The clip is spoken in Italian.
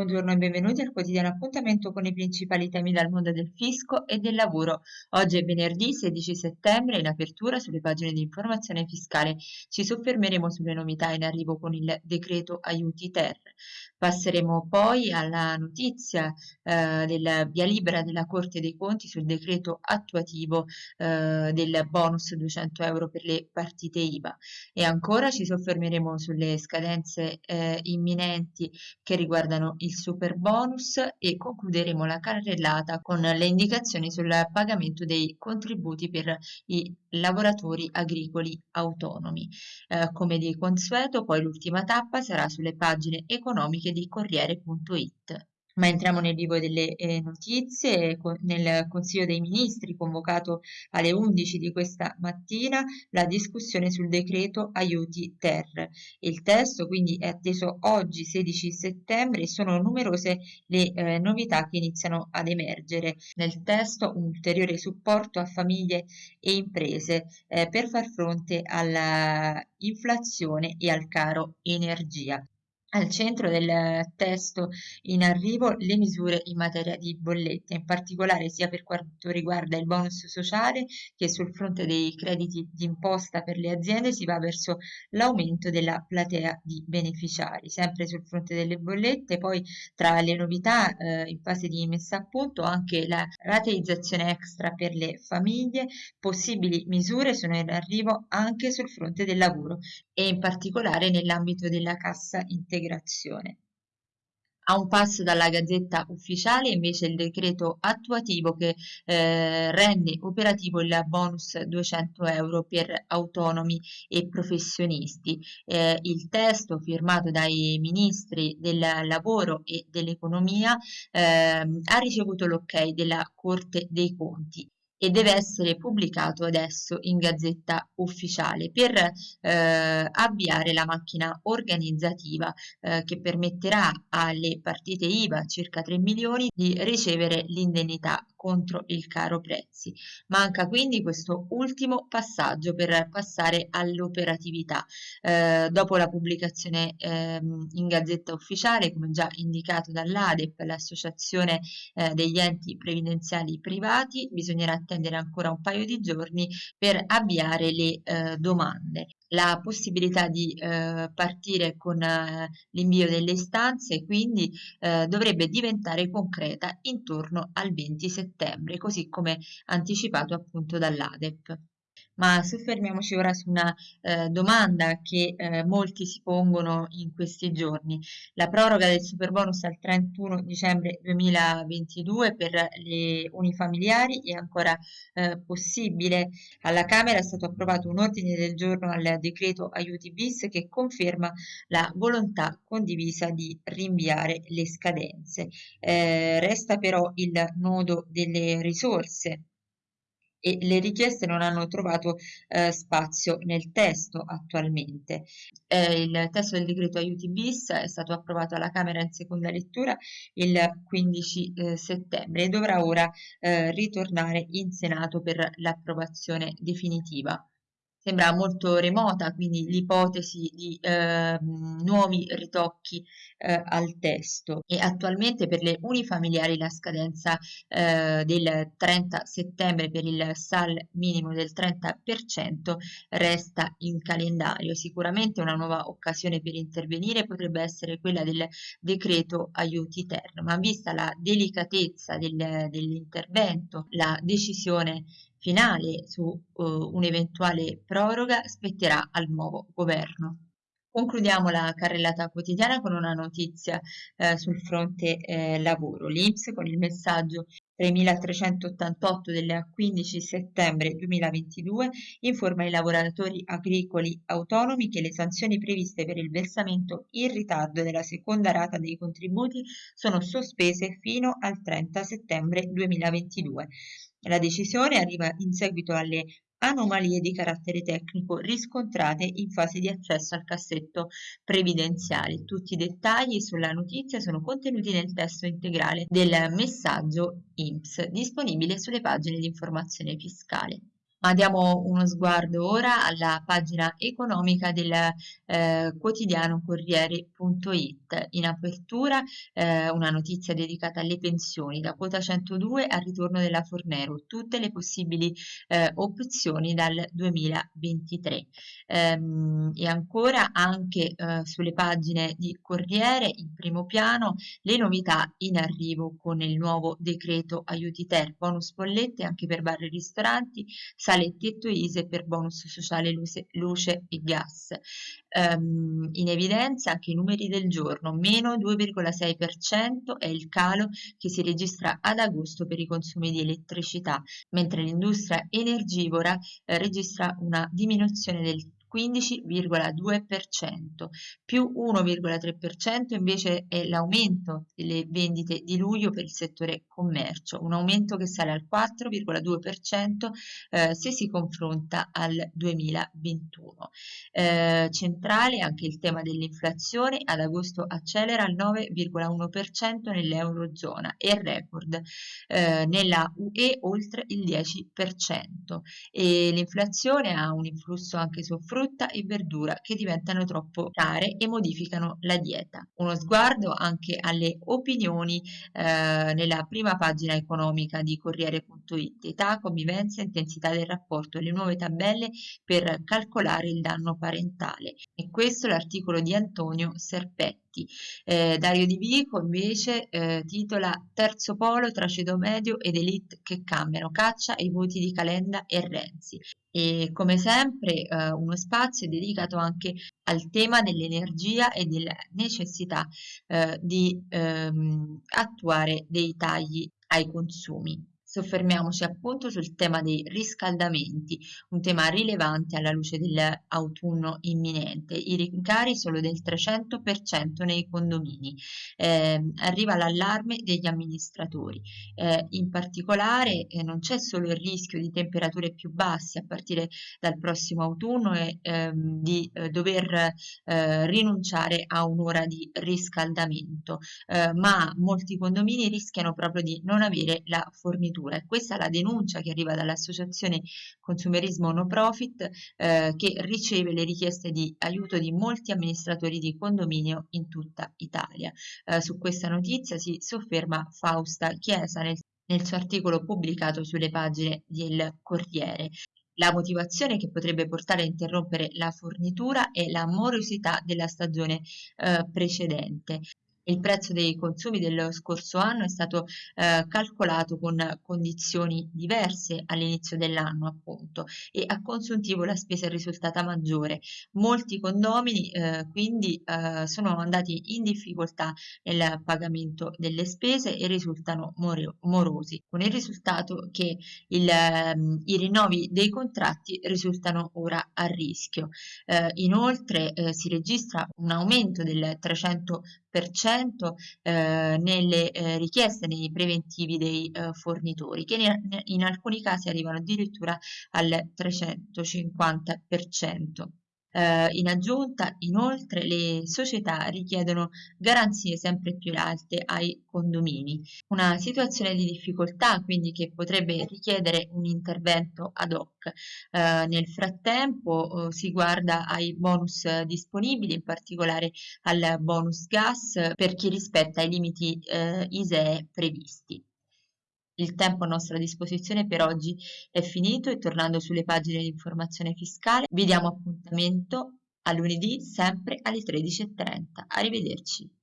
Buongiorno e benvenuti al quotidiano appuntamento con i principali temi dal mondo del fisco e del lavoro. Oggi è venerdì 16 settembre in apertura sulle pagine di informazione fiscale ci soffermeremo sulle novità in arrivo con il decreto aiuti ter. Passeremo poi alla notizia eh, del via libera della Corte dei Conti sul decreto attuativo eh, del bonus 200 euro per le partite IVA e ancora ci soffermeremo sulle scadenze eh, imminenti che riguardano il super bonus e concluderemo la carrellata con le indicazioni sul pagamento dei contributi per i lavoratori agricoli autonomi. Eh, come di consueto poi l'ultima tappa sarà sulle pagine economiche di Corriere.it. Ma entriamo nel vivo delle eh, notizie, nel Consiglio dei Ministri convocato alle 11 di questa mattina la discussione sul decreto aiuti ter. Il testo quindi è atteso oggi 16 settembre e sono numerose le eh, novità che iniziano ad emergere. Nel testo un ulteriore supporto a famiglie e imprese eh, per far fronte all'inflazione e al caro energia. Al centro del testo in arrivo le misure in materia di bollette, in particolare sia per quanto riguarda il bonus sociale che sul fronte dei crediti d'imposta per le aziende si va verso l'aumento della platea di beneficiari. Sempre sul fronte delle bollette, poi tra le novità eh, in fase di messa a punto anche la rateizzazione extra per le famiglie, possibili misure sono in arrivo anche sul fronte del lavoro e in particolare nell'ambito della cassa integrazione. A un passo dalla gazzetta ufficiale invece il decreto attuativo che eh, rende operativo il bonus 200 euro per autonomi e professionisti. Eh, il testo firmato dai ministri del lavoro e dell'economia eh, ha ricevuto l'ok della Corte dei Conti e deve essere pubblicato adesso in gazzetta ufficiale per eh, avviare la macchina organizzativa eh, che permetterà alle partite IVA, circa 3 milioni, di ricevere l'indennità contro il caro prezzi. Manca quindi questo ultimo passaggio per passare all'operatività. Eh, dopo la pubblicazione ehm, in gazzetta ufficiale, come già indicato dall'ADEP, l'associazione eh, degli enti previdenziali privati, bisognerà attendere ancora un paio di giorni per avviare le eh, domande. La possibilità di eh, partire con eh, l'invio delle istanze quindi eh, dovrebbe diventare concreta intorno al 20 settembre, così come anticipato appunto dall'ADEP ma soffermiamoci ora su una eh, domanda che eh, molti si pongono in questi giorni. La proroga del superbonus al 31 dicembre 2022 per le unifamiliari è ancora eh, possibile? Alla Camera è stato approvato un ordine del giorno al decreto aiuti bis che conferma la volontà condivisa di rinviare le scadenze. Eh, resta però il nodo delle risorse e le richieste non hanno trovato eh, spazio nel testo attualmente. Eh, il testo del decreto aiuti bis è stato approvato alla Camera in seconda lettura il 15 eh, settembre e dovrà ora eh, ritornare in Senato per l'approvazione definitiva sembra molto remota, quindi l'ipotesi di eh, nuovi ritocchi eh, al testo e attualmente per le unifamiliari la scadenza eh, del 30 settembre per il SAL minimo del 30% resta in calendario. Sicuramente una nuova occasione per intervenire potrebbe essere quella del decreto aiuti ter, ma vista la delicatezza del, dell'intervento, la decisione finale su uh, un'eventuale proroga spetterà al nuovo governo. Concludiamo la carrellata quotidiana con una notizia eh, sul fronte eh, lavoro. L'Inps con il messaggio 3388 del 15 settembre 2022 informa i lavoratori agricoli autonomi che le sanzioni previste per il versamento in ritardo della seconda rata dei contributi sono sospese fino al 30 settembre 2022. La decisione arriva in seguito alle anomalie di carattere tecnico riscontrate in fase di accesso al cassetto previdenziale. Tutti i dettagli sulla notizia sono contenuti nel testo integrale del messaggio INPS disponibile sulle pagine di informazione fiscale. Ma diamo uno sguardo ora alla pagina economica del eh, quotidiano Corriere.it. In apertura eh, una notizia dedicata alle pensioni, da quota 102 al ritorno della Fornero, tutte le possibili eh, opzioni dal 2023. Ehm, e ancora anche eh, sulle pagine di Corriere, in primo piano, le novità in arrivo con il nuovo decreto aiuti ter, bonus bollette anche per bar e ristoranti, sale il tetto ISE per bonus sociale luce, luce e gas. Um, in evidenza anche i numeri del giorno, meno 2,6% è il calo che si registra ad agosto per i consumi di elettricità, mentre l'industria energivora eh, registra una diminuzione del 15,2%, più 1,3% invece è l'aumento delle vendite di luglio per il settore commercio, un aumento che sale al 4,2% eh, se si confronta al 2021. Eh, centrale anche il tema dell'inflazione, ad agosto accelera al 9,1% nell'Eurozona e record eh, nella UE oltre il 10% e l'inflazione ha un influsso anche sul frutto frutta e verdura che diventano troppo care e modificano la dieta. Uno sguardo anche alle opinioni eh, nella prima pagina economica di Corriere.it, età, convivenza, intensità del rapporto, le nuove tabelle per calcolare il danno parentale. E questo è l'articolo di Antonio Serpetti. Eh, Dario Di Vico invece eh, titola Terzo polo tra ceto medio ed elite che cambiano, caccia i voti di Calenda e Renzi e come sempre eh, uno spazio dedicato anche al tema dell'energia e della necessità eh, di ehm, attuare dei tagli ai consumi. Soffermiamoci appunto sul tema dei riscaldamenti, un tema rilevante alla luce dell'autunno imminente. I rincari sono del 300% nei condomini. Eh, arriva l'allarme degli amministratori. Eh, in particolare eh, non c'è solo il rischio di temperature più basse a partire dal prossimo autunno e ehm, di eh, dover eh, rinunciare a un'ora di riscaldamento, eh, ma molti condomini rischiano proprio di non avere la fornitura addirittura. È questa la denuncia che arriva dall'associazione Consumerismo No Profit eh, che riceve le richieste di aiuto di molti amministratori di condominio in tutta Italia. Eh, su questa notizia si sofferma Fausta Chiesa nel, nel suo articolo pubblicato sulle pagine del Corriere. La motivazione che potrebbe portare a interrompere la fornitura è la morosità della stagione eh, precedente. Il prezzo dei consumi dello scorso anno è stato eh, calcolato con condizioni diverse all'inizio dell'anno appunto e a consuntivo la spesa è risultata maggiore. Molti condomini eh, quindi eh, sono andati in difficoltà nel pagamento delle spese e risultano morosi, con il risultato che il, ehm, i rinnovi dei contratti risultano ora a rischio. Eh, inoltre eh, si registra un aumento del 300 eh, nelle eh, richieste nei preventivi dei eh, fornitori che in, in alcuni casi arrivano addirittura al 350%. Eh, in aggiunta, inoltre, le società richiedono garanzie sempre più alte ai condomini, una situazione di difficoltà quindi che potrebbe richiedere un intervento ad hoc. Eh, nel frattempo eh, si guarda ai bonus disponibili, in particolare al bonus gas per chi rispetta i limiti eh, ISEE previsti. Il tempo a nostra disposizione per oggi è finito e tornando sulle pagine di informazione fiscale vi diamo appuntamento a lunedì sempre alle 13.30. Arrivederci.